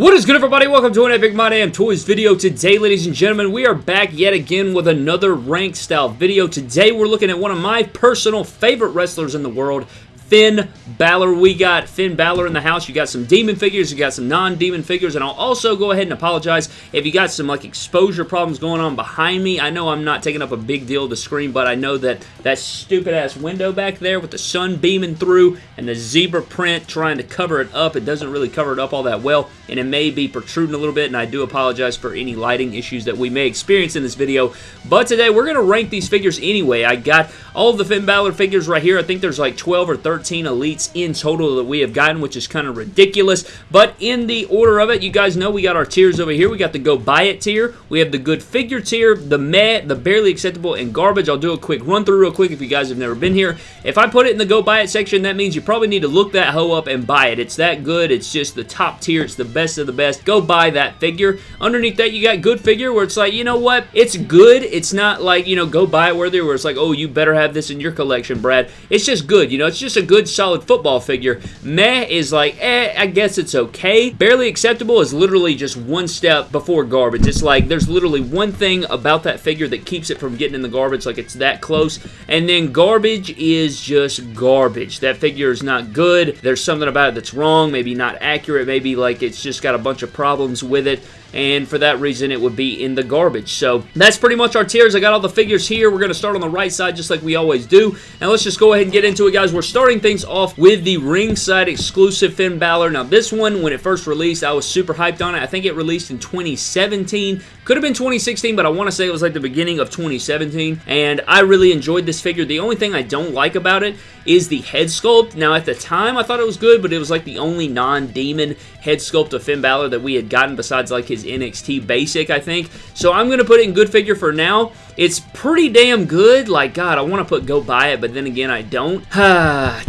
What is good everybody? Welcome to an Epic My Damn Toys video. Today, ladies and gentlemen, we are back yet again with another ranked style video. Today, we're looking at one of my personal favorite wrestlers in the world, Finn Balor. We got Finn Balor in the house. You got some demon figures, you got some non-demon figures, and I'll also go ahead and apologize if you got some like exposure problems going on behind me. I know I'm not taking up a big deal of the screen, but I know that that stupid ass window back there with the sun beaming through and the zebra print trying to cover it up, it doesn't really cover it up all that well, and it may be protruding a little bit, and I do apologize for any lighting issues that we may experience in this video. But today, we're going to rank these figures anyway. I got all of the Finn Balor figures right here. I think there's like 12 or 13 13 elites in total that we have gotten, which is kind of ridiculous. But in the order of it, you guys know we got our tiers over here. We got the go buy it tier. We have the good figure tier, the meh, the barely acceptable, and garbage. I'll do a quick run through real quick if you guys have never been here. If I put it in the go buy it section, that means you probably need to look that hoe up and buy it. It's that good. It's just the top tier. It's the best of the best. Go buy that figure. Underneath that, you got good figure where it's like, you know what? It's good. It's not like, you know, go buy it worthy where it's like, oh, you better have this in your collection, Brad. It's just good. You know, it's just a good solid football figure. Meh is like, eh, I guess it's okay. Barely acceptable is literally just one step before garbage. It's like there's literally one thing about that figure that keeps it from getting in the garbage, like it's that close. And then garbage is just garbage. That figure is not good. There's something about it that's wrong, maybe not accurate, maybe like it's just got a bunch of problems with it and for that reason it would be in the garbage. So that's pretty much our tiers. I got all the figures here. We're going to start on the right side just like we always do. And let's just go ahead and get into it, guys. We're starting things off with the ringside exclusive Finn Balor. Now this one, when it first released, I was super hyped on it. I think it released in 2017. Could have been 2016, but I want to say it was like the beginning of 2017. And I really enjoyed this figure. The only thing I don't like about it is the head sculpt. Now at the time I thought it was good, but it was like the only non-demon head sculpt of Finn Balor that we had gotten besides like his NXT Basic, I think. So I'm going to put it in good figure for now. It's pretty damn good. Like, God, I want to put go buy it, but then again, I don't. Ah,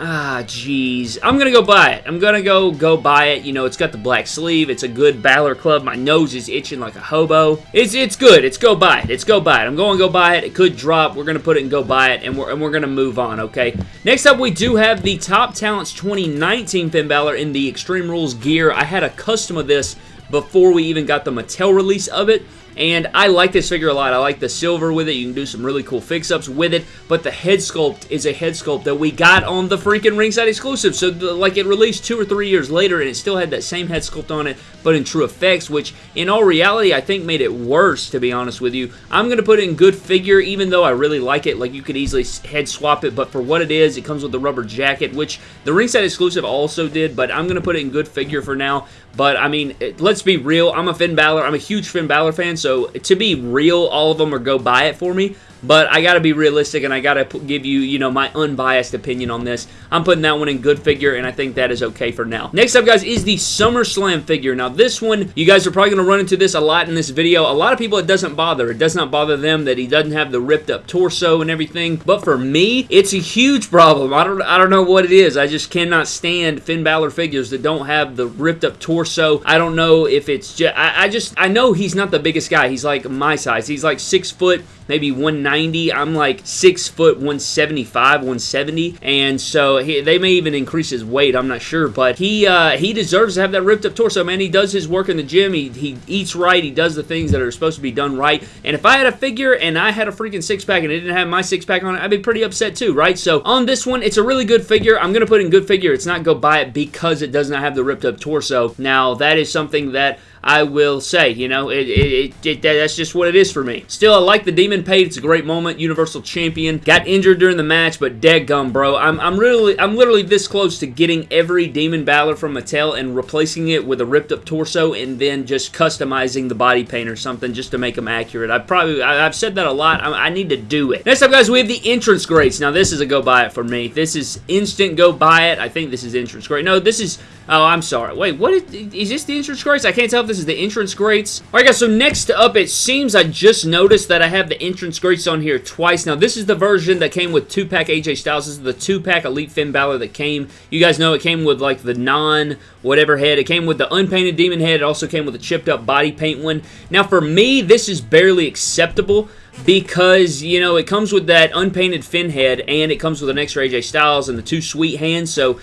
Ah, jeez. I'm gonna go buy it. I'm gonna go go buy it. You know, it's got the black sleeve. It's a good Balor Club. My nose is itching like a hobo. It's it's good. It's go buy it. It's go buy it. I'm going to go buy it. It could drop. We're gonna put it and go buy it, and we're and we're gonna move on. Okay. Next up, we do have the Top Talents 2019 Finn Balor in the Extreme Rules gear. I had a custom of this before we even got the Mattel release of it. And I like this figure a lot. I like the silver with it. You can do some really cool fix-ups with it. But the head sculpt is a head sculpt that we got on the freaking ringside exclusive. So, like, it released two or three years later, and it still had that same head sculpt on it, but in true effects, which, in all reality, I think made it worse, to be honest with you. I'm going to put it in good figure, even though I really like it. Like, you could easily head swap it, but for what it is, it comes with the rubber jacket, which the ringside exclusive also did, but I'm going to put it in good figure for now. But, I mean, let's be real. I'm a Finn Balor. I'm a huge Finn Balor fan, so to be real, all of them are go buy it for me. But I got to be realistic and I got to give you, you know, my unbiased opinion on this. I'm putting that one in good figure and I think that is okay for now. Next up, guys, is the SummerSlam figure. Now, this one, you guys are probably going to run into this a lot in this video. A lot of people, it doesn't bother. It does not bother them that he doesn't have the ripped up torso and everything. But for me, it's a huge problem. I don't, I don't know what it is. I just cannot stand Finn Balor figures that don't have the ripped up torso. I don't know if it's just, I, I just, I know he's not the biggest guy. He's like my size. He's like six foot, maybe 190. I'm like 6 foot 175, 170, and so he, they may even increase his weight. I'm not sure, but he uh, he deserves to have that ripped up torso, man. He does his work in the gym. He, he eats right. He does the things that are supposed to be done right. And if I had a figure and I had a freaking six pack and it didn't have my six pack on it, I'd be pretty upset too, right? So on this one, it's a really good figure. I'm going to put in good figure. It's not go buy it because it does not have the ripped up torso. Now, that is something that I will say, you know, it, it, it, that's just what it is for me. Still, I like the Demon Paid. It's a great moment. Universal Champion. Got injured during the match, but dead gum, bro. I'm, I'm really, I'm literally this close to getting every Demon Balor from Mattel and replacing it with a ripped up torso and then just customizing the body paint or something just to make them accurate. I probably, I, have said that a lot. I, I need to do it. Next up, guys, we have the entrance greats. Now, this is a go buy it for me. This is instant go buy it. I think this is entrance great. No, this is Oh, I'm sorry. Wait, what is, is this the entrance greats? I can't tell if this is the entrance greats. All right, guys, so next up, it seems I just noticed that I have the entrance greats on here twice. Now, this is the version that came with 2-pack AJ Styles. This is the 2-pack Elite Finn Balor that came. You guys know it came with, like, the non-whatever head. It came with the unpainted demon head. It also came with a chipped-up body paint one. Now, for me, this is barely acceptable because, you know, it comes with that unpainted Finn head and it comes with an extra AJ Styles and the two sweet hands, so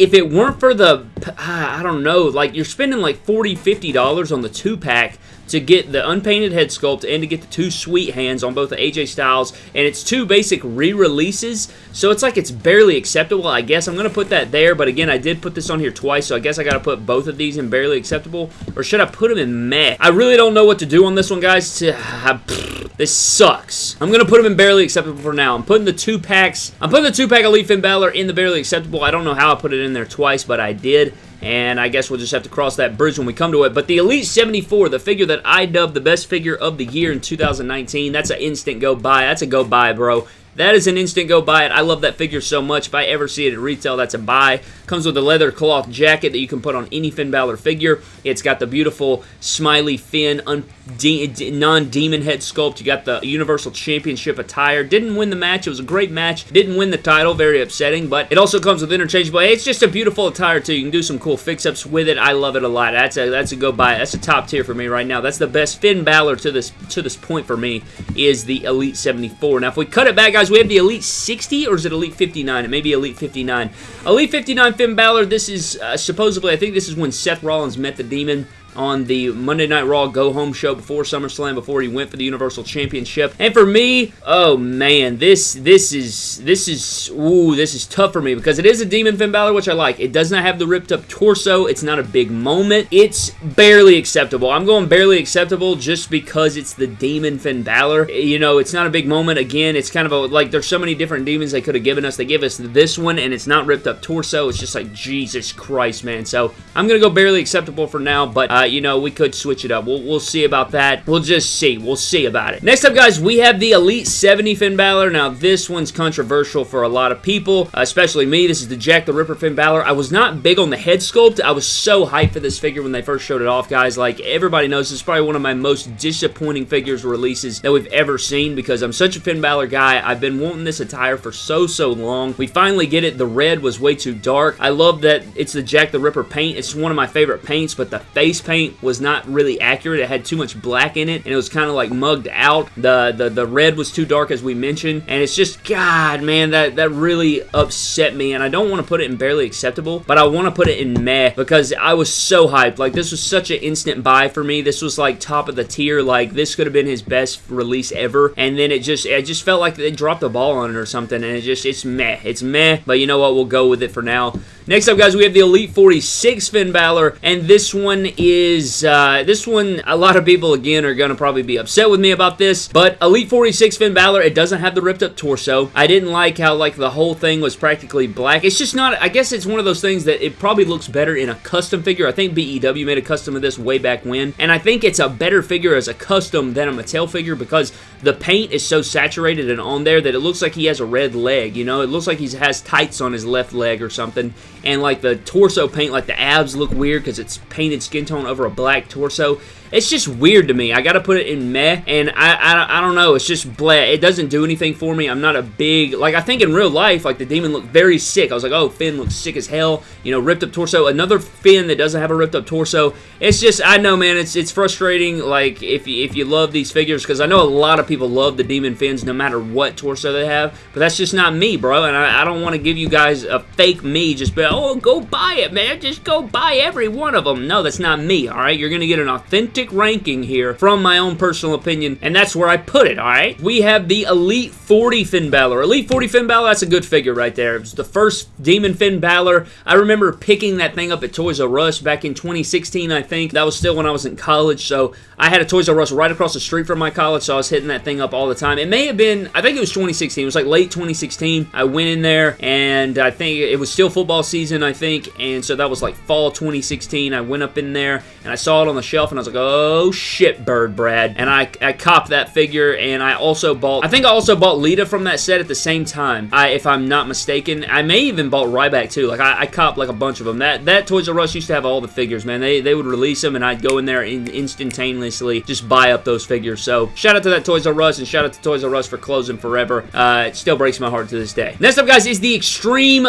if it weren't for the, ah, I don't know, like you're spending like $40, $50 on the two pack to get the unpainted head sculpt and to get the two sweet hands on both the AJ Styles, and it's two basic re-releases, so it's like it's barely acceptable. I guess I'm going to put that there, but again, I did put this on here twice, so I guess I got to put both of these in barely acceptable, or should I put them in meh? I really don't know what to do on this one, guys. This sucks. I'm going to put them in barely acceptable for now. I'm putting the two packs, I'm putting the two pack Elite Finn Balor in the barely acceptable. I don't know how I put it in there twice, but I did and I guess we'll just have to cross that bridge when we come to it. But the Elite 74, the figure that I dubbed the best figure of the year in 2019, that's an instant go buy. That's a go buy, bro. That is an instant go buy it. I love that figure so much. If I ever see it at retail, that's a buy. Comes with a leather cloth jacket that you can put on any Finn Balor figure. It's got the beautiful smiley Finn non-demon head sculpt. You got the Universal Championship attire. Didn't win the match. It was a great match. Didn't win the title. Very upsetting, but it also comes with interchangeable. It's just a beautiful attire too. You can do some cool fix-ups with it. I love it a lot. That's a that's a go buy. That's a top tier for me right now. That's the best Finn Balor to this to this point for me is the Elite 74. Now, if we cut it back, guys, we have the Elite 60 or is it Elite 59? It may be Elite 59. Elite 59 Finn Balor. This is uh, supposedly, I think this is when Seth Rollins met the Demon on the Monday Night Raw Go Home show before SummerSlam, before he went for the Universal Championship. And for me, oh man, this this is this is ooh, this is tough for me because it is a Demon Finn Balor, which I like. It does not have the ripped up torso. It's not a big moment. It's barely acceptable. I'm going barely acceptable just because it's the Demon Finn Balor. You know, it's not a big moment. Again, it's kind of a like there's so many different demons they could have given us. They give us this one, and it's not ripped up torso. It's just like Jesus Christ, man. So I'm gonna go barely acceptable for now, but. Uh, uh, you know, we could switch it up. We'll, we'll see about that. We'll just see. We'll see about it. Next up, guys, we have the Elite 70 Finn Balor. Now, this one's controversial for a lot of people, especially me. This is the Jack the Ripper Finn Balor. I was not big on the head sculpt. I was so hyped for this figure when they first showed it off, guys. Like, everybody knows this is probably one of my most disappointing figures releases that we've ever seen because I'm such a Finn Balor guy. I've been wanting this attire for so, so long. We finally get it. The red was way too dark. I love that it's the Jack the Ripper paint. It's one of my favorite paints, but the face paint was not really accurate. It had too much black in it, and it was kind of like mugged out. The, the the red was too dark, as we mentioned, and it's just, God, man, that, that really upset me, and I don't want to put it in barely acceptable, but I want to put it in meh, because I was so hyped. Like, this was such an instant buy for me. This was, like, top of the tier. Like, this could have been his best release ever, and then it just, it just felt like they dropped the ball on it or something, and it just, it's meh. It's meh, but you know what? We'll go with it for now. Next up, guys, we have the Elite 46 Finn Balor, and this one is, uh, this one, a lot of people, again, are going to probably be upset with me about this, but Elite 46 Finn Balor, it doesn't have the ripped up torso. I didn't like how, like, the whole thing was practically black. It's just not, I guess it's one of those things that it probably looks better in a custom figure. I think BEW made a custom of this way back when, and I think it's a better figure as a custom than a Mattel figure because the paint is so saturated and on there that it looks like he has a red leg, you know? It looks like he has tights on his left leg or something, and like the torso paint, like the abs look weird because it's painted skin tone over a black torso. It's just weird to me. I got to put it in meh, and I, I, I don't know. It's just blah. It doesn't do anything for me. I'm not a big, like, I think in real life, like, the demon looked very sick. I was like, oh, Finn looks sick as hell. You know, ripped up torso. Another Finn that doesn't have a ripped up torso. It's just, I know, man, it's it's frustrating, like, if you, if you love these figures, because I know a lot of people love the demon Finns no matter what torso they have, but that's just not me, bro, and I, I don't want to give you guys a fake me, just be, oh, go buy it, man. Just go buy every one of them. No, that's not me, all right? You're going to get an authentic ranking here from my own personal opinion, and that's where I put it, all right? We have the Elite 40 Finn Balor. Elite 40 Finn Balor, that's a good figure right there. It was the first Demon Finn Balor. I remember picking that thing up at Toys R Us back in 2016, I think. That was still when I was in college, so I had a Toys R Us right across the street from my college, so I was hitting that thing up all the time. It may have been, I think it was 2016. It was like late 2016. I went in there, and I think it was still football season, I think, and so that was like fall 2016. I went up in there, and I saw it on the shelf, and I was like, oh shit, Bird Brad. And I, I copped that figure, and I also bought, I think I also bought Lita from that set at the same time, I, if I'm not mistaken. I may even bought Ryback too. Like, I, I copped like a bunch of them. That, that Toys R Us used to have all the figures, man. They, they would release them, and I'd go in there and instantaneously just buy up those figures. So, shout out to that Toys R Us, and shout out to Toys R Us for closing forever. Uh, it still breaks my heart to this day. Next up, guys, is the Extreme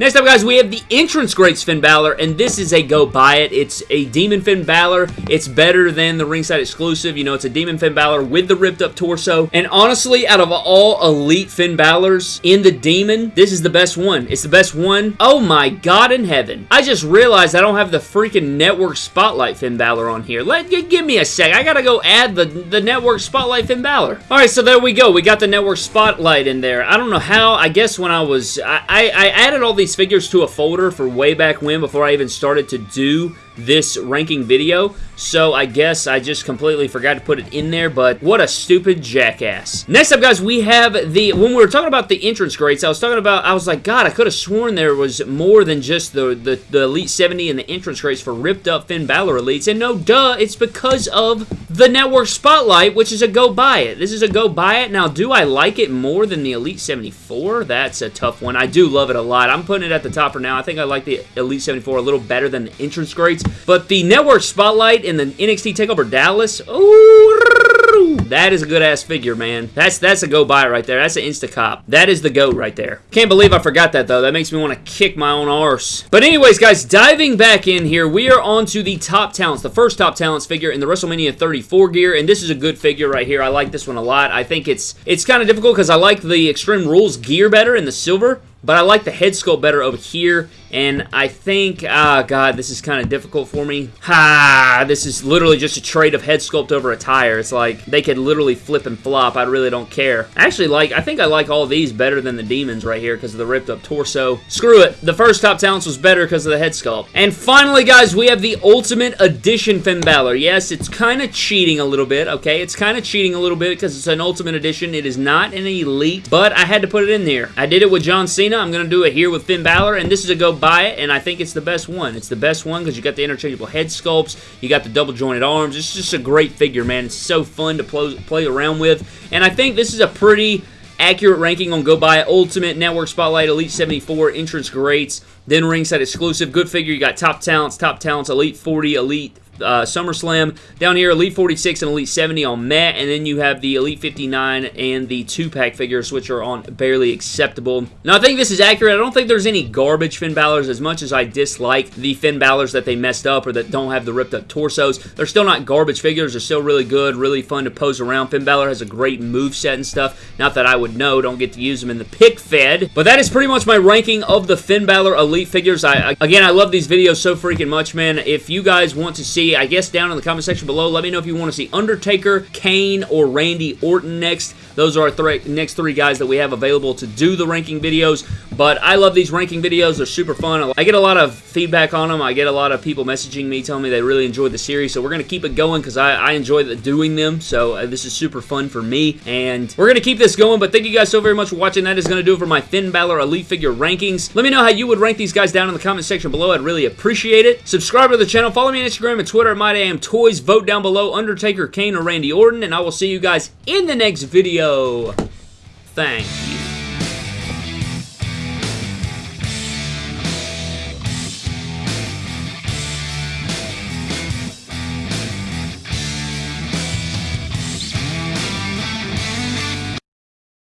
Next up, guys, we have the entrance greats Finn Balor, and this is a go buy it. It's a Demon Finn Balor. It's better than the ringside exclusive. You know, it's a Demon Finn Balor with the ripped up torso. And honestly, out of all elite Finn Balors in the Demon, this is the best one. It's the best one. Oh my God in heaven. I just realized I don't have the freaking network spotlight Finn Balor on here. Let Give me a sec. I gotta go add the, the network spotlight Finn Balor. All right, so there we go. We got the network spotlight in there. I don't know how. I guess when I was... I, I, I added all these these figures to a folder for way back when before I even started to do this ranking video, so I guess I just completely forgot to put it in there, but what a stupid jackass. Next up, guys, we have the, when we were talking about the entrance greats, I was talking about, I was like, God, I could have sworn there was more than just the, the, the Elite 70 and the entrance greats for ripped up Finn Balor Elites, and no, duh, it's because of the Network Spotlight, which is a go buy it. This is a go buy it. Now, do I like it more than the Elite 74? That's a tough one. I do love it a lot. I'm putting it at the top for now. I think I like the Elite 74 a little better than the entrance greats, but the Network Spotlight in the NXT TakeOver Dallas, ooh, that is a good-ass figure, man. That's that's a go buy right there. That's an insta-cop. That is the GOAT right there. Can't believe I forgot that, though. That makes me want to kick my own arse. But anyways, guys, diving back in here, we are on to the top talents, the first top talents figure in the WrestleMania 34 gear, and this is a good figure right here. I like this one a lot. I think it's it's kind of difficult because I like the Extreme Rules gear better in the silver, but I like the head sculpt better over here, and I think, ah, oh God, this is kind of difficult for me. Ha, this is literally just a trade of head sculpt over a tire. It's like, they could literally flip and flop. I really don't care. Actually, like, I think I like all these better than the Demons right here because of the ripped up torso. Screw it. The first Top Talents was better because of the head sculpt. And finally, guys, we have the Ultimate Edition Finn Balor. Yes, it's kind of cheating a little bit, okay? It's kind of cheating a little bit because it's an Ultimate Edition. It is not an Elite, but I had to put it in there. I did it with John Cena. I'm going to do it here with Finn Balor, and this is a go buy it, and I think it's the best one. It's the best one because you got the interchangeable head sculpts, you got the double jointed arms. It's just a great figure, man. It's so fun to play, play around with, and I think this is a pretty accurate ranking on Go Buy Ultimate Network Spotlight Elite 74 Entrance Greats, then ringside exclusive. Good figure. You got Top Talents, Top Talents, Elite 40, Elite uh, SummerSlam. Down here, Elite 46 and Elite 70 on Matt, and then you have the Elite 59 and the two-pack figures, which are on barely acceptable. Now, I think this is accurate. I don't think there's any garbage Finn Balor's as much as I dislike the Finn Balor's that they messed up or that don't have the ripped-up torsos. They're still not garbage figures. They're still really good, really fun to pose around. Finn Balor has a great move set and stuff. Not that I would know. Don't get to use them in the pick fed. But that is pretty much my ranking of the Finn Balor Elite figures. I Again, I love these videos so freaking much, man. If you guys want to see I guess, down in the comment section below. Let me know if you want to see Undertaker, Kane, or Randy Orton next. Those are our th next three guys that we have available to do the ranking videos. But I love these ranking videos. They're super fun. I get a lot of feedback on them. I get a lot of people messaging me telling me they really enjoyed the series. So we're going to keep it going because I, I, enjoy the, doing them. So uh, this is super fun for me. And we're going to keep this going. But thank you guys so very much for watching. That is going to do it for my Finn Balor Elite Figure rankings. Let me know how you would rank these guys down in the comment section below. I'd really appreciate it. Subscribe to the channel. Follow me on Instagram and Twitter at Toys. Vote down below Undertaker, Kane, or Randy Orton. And I will see you guys in the next video. Thank you.